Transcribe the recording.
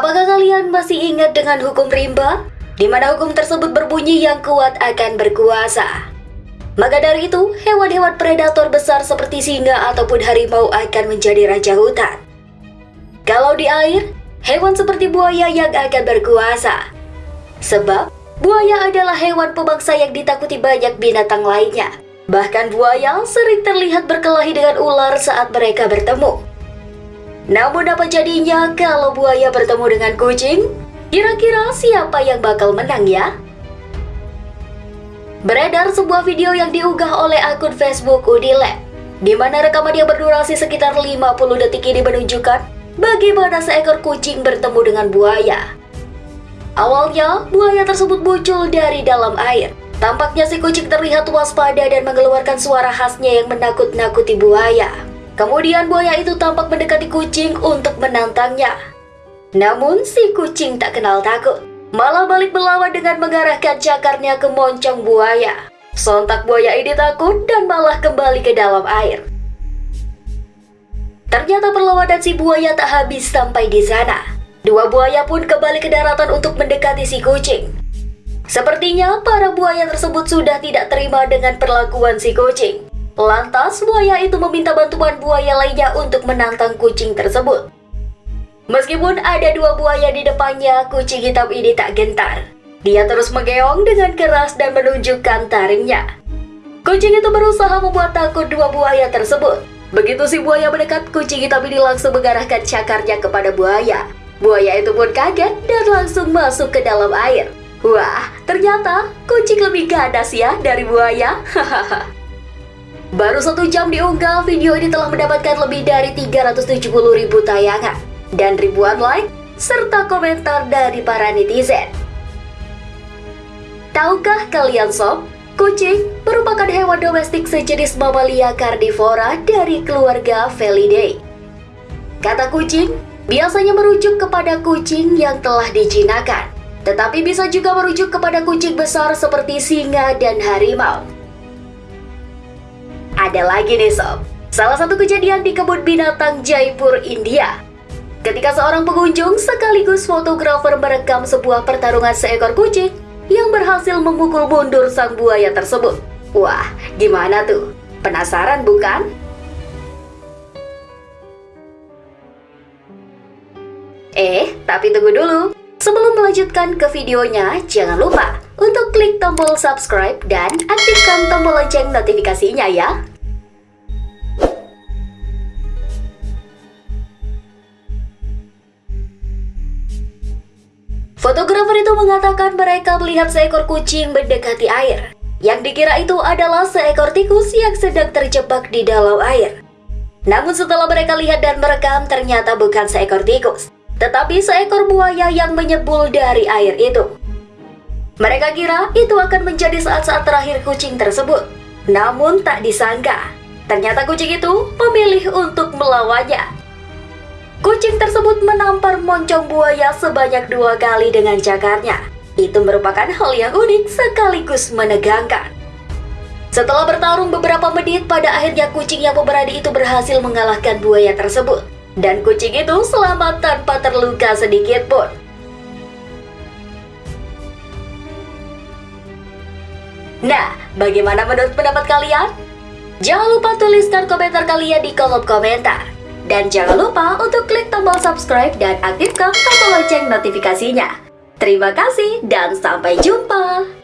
Apakah kalian masih ingat dengan hukum rimba? Di mana hukum tersebut berbunyi yang kuat akan berkuasa. Maka dari itu, hewan-hewan predator besar seperti singa ataupun harimau akan menjadi raja hutan. Kalau di air, hewan seperti buaya yang akan berkuasa. Sebab, buaya adalah hewan pemangsa yang ditakuti banyak binatang lainnya. Bahkan buaya sering terlihat berkelahi dengan ular saat mereka bertemu. Namun apa jadinya kalau buaya bertemu dengan kucing? Kira-kira siapa yang bakal menang ya? Beredar sebuah video yang diunggah oleh akun Facebook Udilab, di mana rekaman yang berdurasi sekitar 50 detik ini menunjukkan bagaimana seekor kucing bertemu dengan buaya. Awalnya, buaya tersebut muncul dari dalam air. Tampaknya si kucing terlihat waspada dan mengeluarkan suara khasnya yang menakut-nakuti buaya. Kemudian buaya itu tampak mendekati kucing untuk menantangnya. Namun si kucing tak kenal takut, malah balik melawan dengan mengarahkan cakarnya ke moncong buaya. Sontak buaya ini takut dan malah kembali ke dalam air. Ternyata perlawanan si buaya tak habis sampai di sana. Dua buaya pun kembali ke daratan untuk mendekati si kucing. Sepertinya para buaya tersebut sudah tidak terima dengan perlakuan si kucing. Lantas, buaya itu meminta bantuan buaya lainnya untuk menantang kucing tersebut. Meskipun ada dua buaya di depannya, kucing hitam ini tak gentar. Dia terus menggeong dengan keras dan menunjukkan taringnya. Kucing itu berusaha membuat takut dua buaya tersebut. Begitu si buaya mendekat, kucing hitam ini langsung mengarahkan cakarnya kepada buaya. Buaya itu pun kaget dan langsung masuk ke dalam air. Wah, ternyata kucing lebih ganas ya dari buaya. Hahaha. Baru satu jam diunggah, video ini telah mendapatkan lebih dari 370 ribu tayangan dan ribuan like serta komentar dari para netizen. Tahukah kalian sob, kucing merupakan hewan domestik sejenis mamalia karnivora dari keluarga Felidae. Kata kucing biasanya merujuk kepada kucing yang telah dijinakan, tetapi bisa juga merujuk kepada kucing besar seperti singa dan harimau. Ada lagi nih sob, salah satu kejadian di kebun binatang Jaipur, India. Ketika seorang pengunjung sekaligus fotografer merekam sebuah pertarungan seekor kucing yang berhasil memukul mundur sang buaya tersebut. Wah, gimana tuh? Penasaran bukan? Eh, tapi tunggu dulu. Sebelum melanjutkan ke videonya, jangan lupa untuk klik tombol subscribe dan aktifkan tombol lonceng notifikasinya ya. Itu mengatakan mereka melihat seekor kucing mendekati air. Yang dikira itu adalah seekor tikus yang sedang terjebak di dalam air. Namun setelah mereka lihat dan merekam ternyata bukan seekor tikus, tetapi seekor buaya yang menyebul dari air itu. Mereka kira itu akan menjadi saat-saat terakhir kucing tersebut. Namun tak disangka, ternyata kucing itu memilih untuk melawannya. Menampar moncong buaya sebanyak dua kali dengan cakarnya. Itu merupakan hal yang unik sekaligus menegangkan. Setelah bertarung beberapa menit, pada akhirnya kucing yang pemberani itu berhasil mengalahkan buaya tersebut. Dan kucing itu selamat tanpa terluka sedikit pun. Nah, bagaimana menurut pendapat kalian? Jangan lupa tuliskan komentar kalian di kolom komentar. Dan jangan lupa untuk klik tombol subscribe dan aktifkan tombol lonceng notifikasinya. Terima kasih dan sampai jumpa!